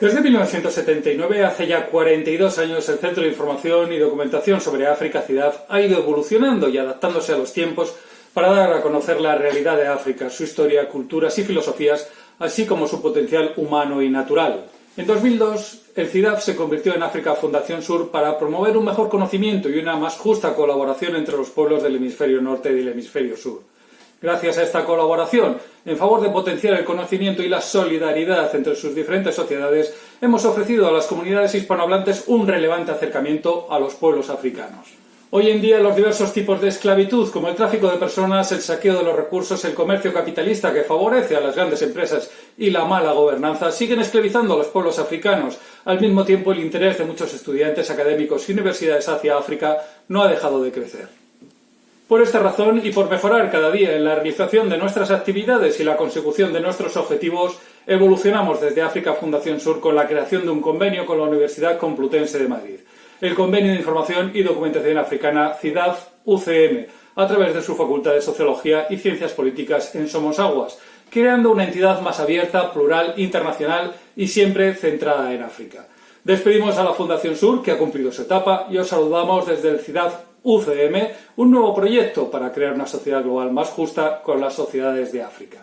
Desde 1979, hace ya 42 años, el Centro de Información y Documentación sobre África Ciudad ha ido evolucionando y adaptándose a los tiempos para dar a conocer la realidad de África, su historia, culturas y filosofías, así como su potencial humano y natural. En 2002, el CIDAF se convirtió en África Fundación Sur para promover un mejor conocimiento y una más justa colaboración entre los pueblos del hemisferio norte y del hemisferio sur. Gracias a esta colaboración, en favor de potenciar el conocimiento y la solidaridad entre sus diferentes sociedades, hemos ofrecido a las comunidades hispanohablantes un relevante acercamiento a los pueblos africanos. Hoy en día los diversos tipos de esclavitud, como el tráfico de personas, el saqueo de los recursos, el comercio capitalista que favorece a las grandes empresas y la mala gobernanza, siguen esclavizando a los pueblos africanos. Al mismo tiempo, el interés de muchos estudiantes académicos y universidades hacia África no ha dejado de crecer. Por esta razón y por mejorar cada día en la realización de nuestras actividades y la consecución de nuestros objetivos, evolucionamos desde África Fundación Sur con la creación de un convenio con la Universidad Complutense de Madrid, el Convenio de Información y Documentación Africana CIDAF-UCM, a través de su Facultad de Sociología y Ciencias Políticas en Somosaguas, creando una entidad más abierta, plural, internacional y siempre centrada en África. Despedimos a la Fundación Sur, que ha cumplido su etapa, y os saludamos desde el CIDAF UCM, un nuevo proyecto para crear una sociedad global más justa con las sociedades de África.